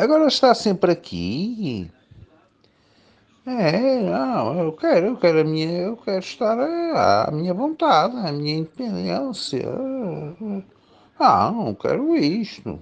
Agora está sempre aqui. É, não, eu quero, eu quero a minha, eu quero estar à minha vontade, à minha independência. Ah, não quero isto.